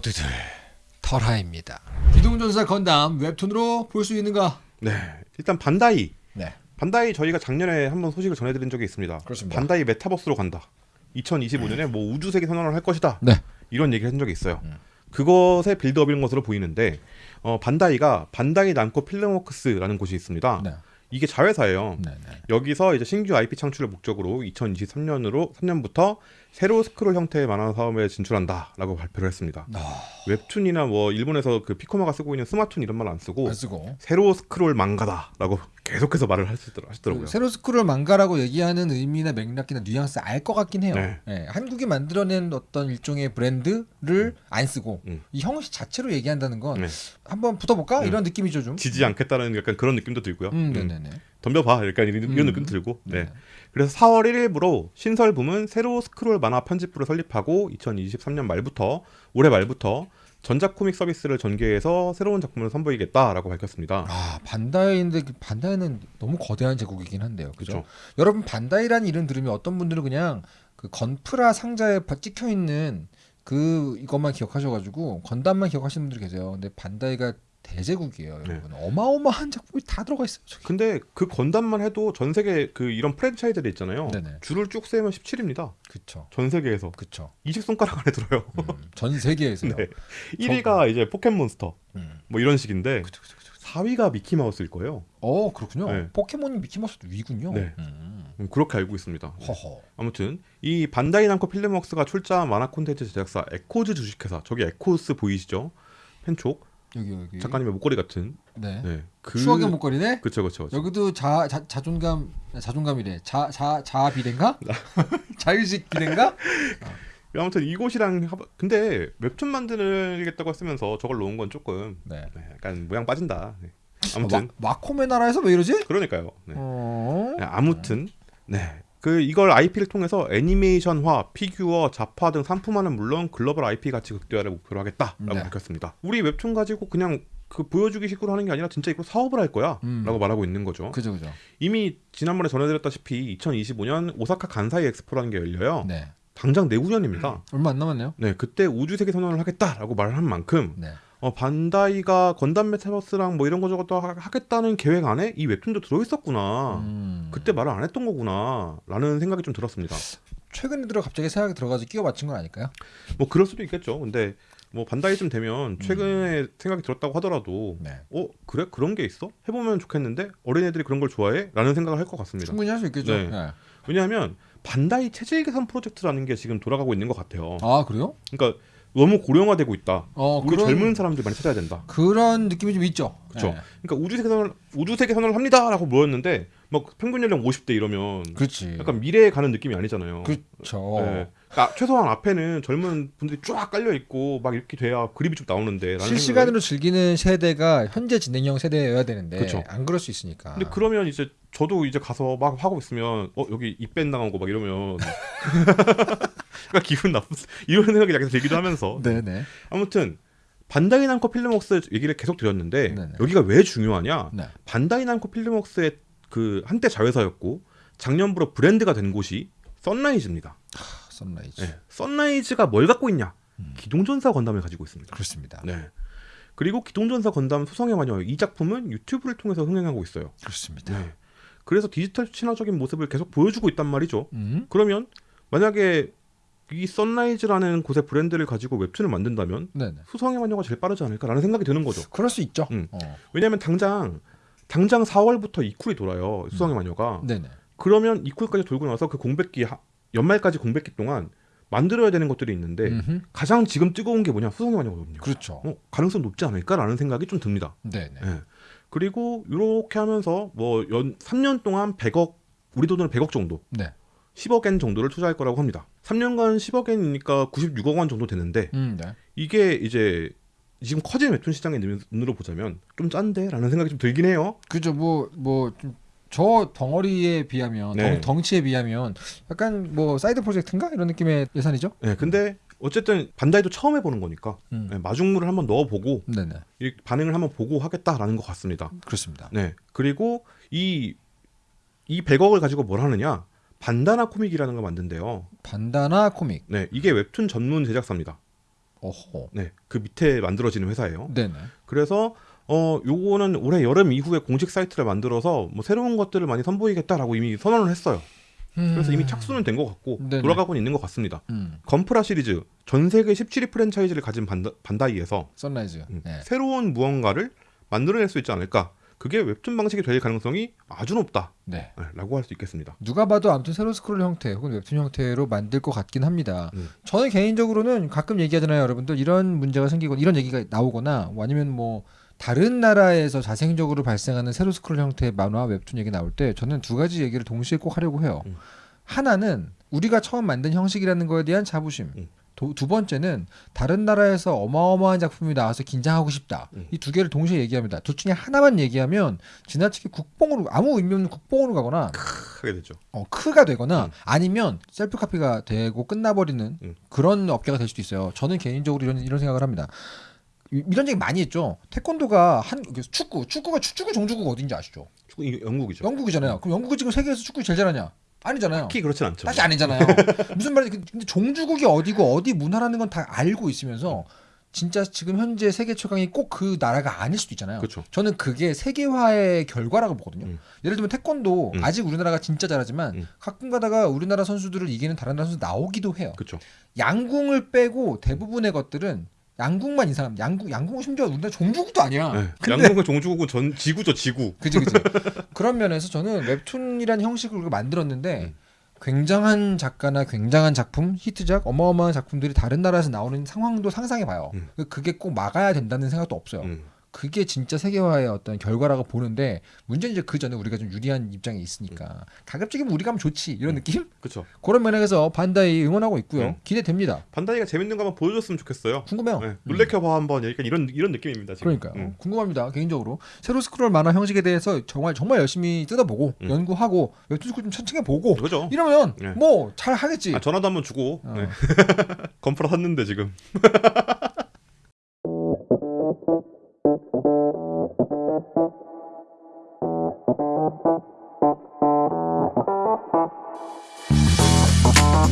모두들 털하입니다. 기동전사 건담 웹툰으로 볼 수 있는가? 네. 일단 반다이. 네. 반다이 저희가 작년에 한번 소식을 전해드린 적이 있습니다. 그렇습니다. 반다이 메타버스로 간다. 2025년에 뭐 우주 세계 선언을 할 것이다. 네. 이런 얘기를 한 적이 있어요. 음. 그것의 빌드업인 것으로 보이는데 어, 반다이가 반다이 남코 필름워크스라는 곳이 있습니다. 네. 이게 자회사예요. 네. 네. 여기서 이제 신규 IP 창출을 목적으로 2023년으로 3년부터 세로 스크롤 형태의 만화 사업에 진출한다라고 발표를 했습니다. 아, 웹툰이나 뭐 일본에서 그 피코마가 쓰고 있는 스마툰 이런 말 안 쓰고 안 쓰고 세로 스크롤 망가다라고 계속해서 말을 하시더라- 하시더라고요. 그 세로 스크롤 망가라고 얘기하는 의미나 맥락이나 뉘앙스 알 것 같긴 해요. 네. 예, 한국이 만들어낸 어떤 일종의 브랜드를 안 쓰고 음. 이 형식 자체로 얘기한다는 건 네. 한번 붙어볼까 음. 이런 느낌이죠 좀. 지지 않겠다는 약간 그런 느낌도 들고요. 음, 음, 네네네. 덤벼봐 약간 이런, 이런 음. 느낌 들고. 네. 네. 그래서 4월 1일부로 신설 부문 새로 스크롤 만화 편집부를 설립하고 2023년 말부터 올해 말부터 전자코믹 서비스를 전개해서 새로운 작품을 선보이겠다라고 밝혔습니다. 아 반다이인데 그 반다이는 너무 거대한 제국이긴 한데요. 그죠? 그렇죠. 여러분 반다이라는 이름 들으면 어떤 분들은 그냥 그 건프라 상자에 바- 찍혀 있는 그 이것만 기억하셔가지고 건담만 기억하시는 분들이 계세요. 근데 반다이가 대제국이에요, 네. 여러분. 어마어마한 작품이 다 들어가 있어요. 저기. 근데 그 건담만 해도 전 세계 그 이런 프랜차이즈들이 있잖아요. 네네. 줄을 쭉 세면 17입니다. 그쵸, 전 세계에서 그쵸. 20손가락 안에 들어요. 음, 전 세계에서요. 네. 1위가 이제 포켓몬스터 음. 뭐 이런 식인데 그쵸, 그쵸, 그쵸. 4위가 미키마우스일 거예요. 어 그렇군요. 네. 포켓몬이 미키마우스보다 위군요. 네. 음. 음, 그렇게 알고 있습니다. 허허. 아무튼 이 반다이 남코 필름웍스가 출자한 만화 콘텐츠 제작사 에코즈 주식회사 저기 에코즈 보이시죠? 펜촉 여기 여기. 작가님의 목걸이 같은 네. 네. 그 추억의 목걸이네. 그쵸 그쵸 그쵸. 여기도 자, 자 자존감 자존감이래. 자 자 자아 비례인가? 자유식 비례인가? 아무튼 이곳이랑 합... 근데 웹툰 만들겠다고 했으면서 저걸 놓은 건 조금 네. 네, 약간 모양 빠진다. 네. 아무튼 마, 마코메 나라에서 왜 이러지? 그러니까요. 네. 어. 네, 아무튼 네. 그 이걸 IP를 통해서 애니메이션화, 피규어, 잡화 등 상품화는 물론 글로벌 IP 가치 극대화를 목표로 하겠다라고 네. 밝혔습니다. 우리 웹툰 가지고 그냥 그 보여주기 식으로 하는 게 아니라 진짜 이거 사업을 할 거야라고 음. 말하고 있는 거죠. 그죠 그죠. 이미 지난번에 전해드렸다시피 2025년 오사카 간사이 엑스포라는 게 열려요. 네. 당장 내후년입니다. 얼마 안 남았네요. 네, 그때 우주 세계 선언을 하겠다라고 말을 한 만큼 네. 어, 반다이가 건담 메타버스랑 뭐 이런 거 저것도 하- 하겠다는 계획 안에 이 웹툰도 들어있었구나. 음. 그때 말을 안 했던 거구나 라는 생각이 좀 들었습니다. 최근에 들어 갑자기 생각이 들어가서 끼워 맞춘 건 아닐까요? 뭐 그럴 수도 있겠죠. 근데 뭐 반다이쯤 되면 최근에 생각이 들었다고 하더라도 네. 어 그래 그런 게 있어? 해보면 좋겠는데 어린애들이 그런 걸 좋아해?라는 생각을 할 것 같습니다. 충분히 할 수 있겠죠. 네. 네. 왜냐하면 반다이 체질 개선 프로젝트라는 게 지금 돌아가고 있는 것 같아요. 아 그래요? 그러니까 너무 고령화되고 있다. 어 우리 그런 젊은 사람들 많이 찾아야 된다. 그런 느낌이 좀 있죠. 그쵸. 네. 그러니까 우주 세계 선언 우주 세계 선언을 합니다라고 모였는데 막 평균 연령 50대 이러면 그렇지. 약간 미래에 가는 느낌이 아니잖아요. 그렇죠. 네. 그러니까 최소한 앞에는 젊은 분들이 쫙 깔려 있고 막 이렇게 돼야 그림이 좀 나오는데 실시간으로 즐기는 세대가 현재 진행형 세대여야 되는데 그쵸. 안 그럴 수 있으니까. 근데 그러면 이제 저도 이제 가서 막 하고 있으면 어 여기 입뺀 당하고 막 이러면 그러니까 기분 나쁜 이런 생각이 약간 들기도 하면서 네네. 아무튼 반다이 남코 필름웍스 얘기를 계속 드렸는데 네네. 여기가 왜 중요하냐 네. 반다이 남코 필름웍스의 그 한때 자회사였고 작년부로 브랜드가 된 곳이 선라이즈입니다. 아, 선라이즈. 네. 썬라이즈가 뭘 갖고 있냐? 음. 기동전사 건담을 가지고 있습니다. 그렇습니다. 네. 그리고 기동전사 건담 소성의 마녀 이 작품은 유튜브를 통해서 흥행하고 있어요. 그렇습니다. 네. 그래서 디지털 친화적인 모습을 계속 보여주고 있단 말이죠. 음. 그러면 만약에 이 썬라이즈라는 곳의 브랜드를 가지고 웹툰을 만든다면 네네. 수성의 마녀가 제일 빠르지 않을까라는 생각이 드는 거죠. 그럴 수 있죠. 음. 어. 왜냐하면 당장 당장 4월부터 이쿨이 돌아요. 수성의 마녀가. 네네. 그러면 이쿨까지 돌고 나서 그 공백기 하- 연말까지 공백기 동안 만들어야 되는 것들이 있는데 음흠. 가장 지금 뜨거운 게 뭐냐 수성의 마녀거든요. 그렇죠. 어, 가능성 높지 않을까라는 생각이 좀 듭니다. 네네. 예. 그리고 이렇게 하면서 뭐 연 3년 동안 100억 우리 돈으로 100억 정도, 네. 10억엔 정도를 투자할 거라고 합니다. 3년간 10억엔이니까 96억 원 정도 되는데 음, 네. 이게 이제 지금 커진 웹툰 시장의 눈으로 보자면 좀 짠데라는 생각이 좀 들긴 해요. 그죠. 뭐 뭐 저 덩어리에 비하면 네. 덩, 덩치에 비하면 약간 뭐 사이드 프로젝트인가 이런 느낌의 예산이죠. 예, 근데 어쨌든 반다이도 처음 해보는 거니까 음. 예, 마중물을 한번 넣어보고 네네. 이 반응을 한번 보고 하겠다라는 것 같습니다. 그렇습니다. 네, 그리고 이이 100억을 가지고 뭘 하느냐? 반다나 코믹이라는 걸 만든대요. 반다나 코믹. 네, 이게 웹툰 전문 제작사입니다. 어허. 네, 그 밑에 만들어지는 회사예요. 네네. 그래서 어 요거는 올해 여름 이후에 공식 사이트를 만들어서 뭐 새로운 것들을 많이 선보이겠다라고 이미 선언을 했어요. 그래서 이미 착수는 된 것 같고 음. 네네. 돌아가고 있는 것 같습니다. 음. 건프라 시리즈 전 세계 17위 프랜차이즈를 가진 반다, 반다이에서 선라이즈. 음, 네. 새로운 무언가를 만들어낼 수 있지 않을까? 그게 웹툰 방식이 될 가능성이 아주 높다라고 네. 할 수 있겠습니다. 누가 봐도 아무튼 세로 스크롤 형태 혹은 웹툰 형태로 만들 것 같긴 합니다. 음. 저는 개인적으로는 가끔 얘기하잖아요, 여러분들. 이런 문제가 생기거나 이런 얘기가 나오거나 뭐 아니면 뭐 다른 나라에서 자생적으로 발생하는 세로 스크롤 형태의 만화 웹툰 얘기 나올 때 저는 두 가지 얘기를 동시에 꼭 하려고 해요. 음. 하나는 우리가 처음 만든 형식이라는 거에 대한 자부심. 음. 도- 두 번째는 다른 나라에서 어마어마한 작품이 나와서 긴장하고 싶다. 음. 이두 개를 동시에 얘기합니다. 둘 중에 하나만 얘기하면 지나치게 국뽕으로 아무 의미 없는 국뽕으로 가거나 국까 되죠. 어, 국까가 되거나 음. 아니면 셀프 카피가 되고 끝나버리는 음. 그런 업계가 될 수도 있어요. 저는 개인적으로 이런 이런 생각을 합니다. 이- 이런 얘기 많이 했죠. 태권도가 한그 축구, 축구가 축- 축구 종주국가 어딘지 아시죠? 축구 영국이죠. 영국이잖아요. 그럼 영국이 지금 세계에서 축구 제일 잘하냐? 아니잖아요. 딱히 그렇진 않죠. 딱히 아니잖아요. 무슨 말인지 근데 종주국이 어디고 어디 문화라는 건 다 알고 있으면서 진짜 지금 현재 세계 최강이 꼭 그 나라가 아닐 수도 있잖아요. 그렇죠. 저는 그게 세계화의 결과라고 보거든요. 음. 예를 들면 태권도 음. 아직 우리나라가 진짜 잘하지만 음. 가끔 가다가 우리나라 선수들을 이기는 다른 나라 선수 나오기도 해요. 그렇죠. 양궁을 빼고 대부분의 것들은 양궁만 이상합니다. 양궁 양궁은 심지어 우리나라 종주국도 아니야. 네. 근데 양궁은 종주국은 전 지구죠 지구. 그지 그지. 그런 면에서 저는 웹툰이라는 형식을 우리가 만들었는데 음. 굉장한 작가나 굉장한 작품, 히트작, 어마어마한 작품들이 다른 나라에서 나오는 상황도 상상해 봐요. 음. 그게 꼭 막아야 된다는 생각도 없어요. 음. 그게 진짜 세계화의 어떤 결과라고 보는데 문제는 이제 그 전에 우리가 좀 유리한 입장에 있으니까 가급적이면 우리가 하면 좋지 이런 느낌? 그렇죠. 그런 면에서 반다이 응원하고 있고요. 음. 기대됩니다. 반다이가 재밌는 거 한번 보여줬으면 좋겠어요. 궁금해요. 네. 놀래켜봐 한번 약간 이런 이런 느낌입니다 지금. 그러니까요. 음. 궁금합니다. 개인적으로 세로 스크롤 만화 형식에 대해서 정말 정말 열심히 뜯어보고 음. 연구하고 웹툰 스쿨 좀 천천히 보고 그죠. 이러면 네. 뭐잘 하겠지. 아, 전화도 한번 주고 어. 네. 건프라 샀는데 지금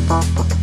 Thank.